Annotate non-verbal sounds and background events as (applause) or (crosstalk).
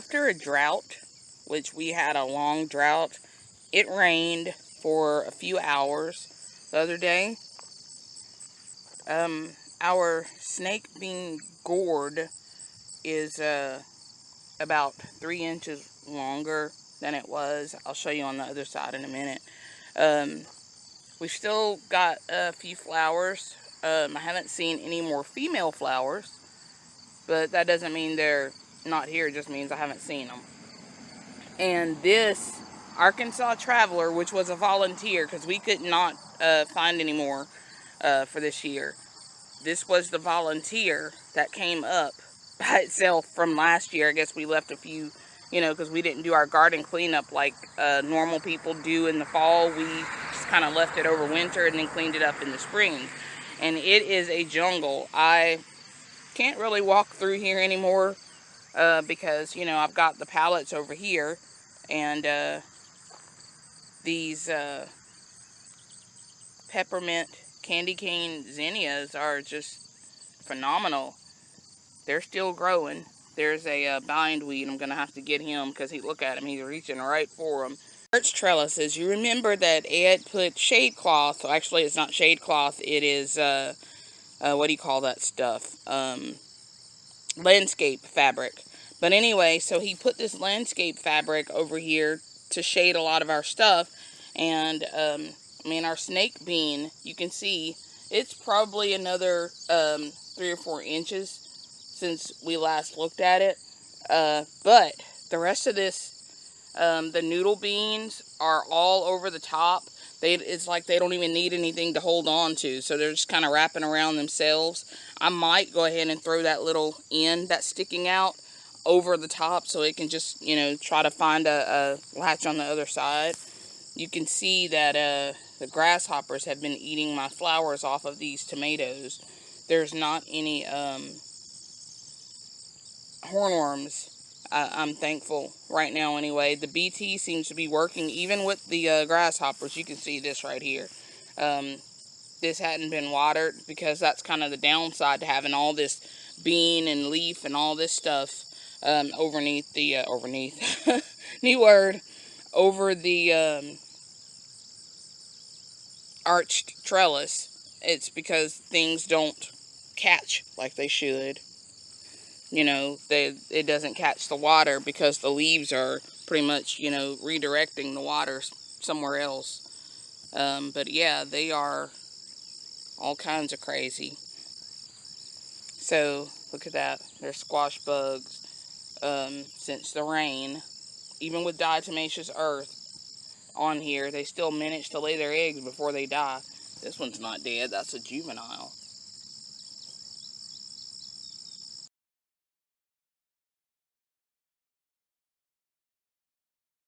after a drought, which we had a long drought, it rained for a few hours the other day. Um, our snake bean gourd is uh, about three inches longer than it was. I'll show you on the other side in a minute. Um, we've still got a few flowers. Um, I haven't seen any more female flowers, but that doesn't mean they're not here. Just means I haven't seen them. And this Arkansas Traveler, which was a volunteer, because we could not uh, find any more uh, for this year. This was the volunteer that came up (laughs) by itself from last year. I guess we left a few, you know, because we didn't do our garden cleanup like uh, normal people do in the fall. We just kind of left it over winter and then cleaned it up in the spring. And it is a jungle. I can't really walk through here anymore uh, because, you know, I've got the pallets over here and uh, these uh, peppermint candy cane zinnias are just phenomenal. They're still growing. There's a uh, bindweed. I'm going to have to get him because he look at him. He's reaching right for him. Birch trellises. You remember that Ed put shade cloth. Actually, it's not shade cloth. It is, uh, uh, what do you call that stuff? Um, landscape fabric. But anyway, so he put this landscape fabric over here to shade a lot of our stuff. And, um, I mean, our snake bean, you can see, it's probably another um, three or four inches since we last looked at it. Uh, but the rest of this, um, the noodle beans are all over the top. They, it's like they don't even need anything to hold on to. So they're just kind of wrapping around themselves. I might go ahead and throw that little end that's sticking out over the top so it can just, you know, try to find a, a latch on the other side. You can see that uh, the grasshoppers have been eating my flowers off of these tomatoes. There's not any um, hornworms. I, am thankful right now anyway. The BT seems to be working even with the uh, grasshoppers. You can see this right here. Um, this hadn't been watered because that's kind of the downside to having all this bean and leaf and all this stuff um, overneath the, uh, overneath, (laughs) new word, over the um, arched trellis. It's because things don't catch like they should you know, they, it doesn't catch the water because the leaves are pretty much, you know, redirecting the water somewhere else. Um, but yeah, they are all kinds of crazy. So, look at that. They're squash bugs um, since the rain. Even with diatomaceous earth on here, they still manage to lay their eggs before they die. This one's not dead. That's a juvenile.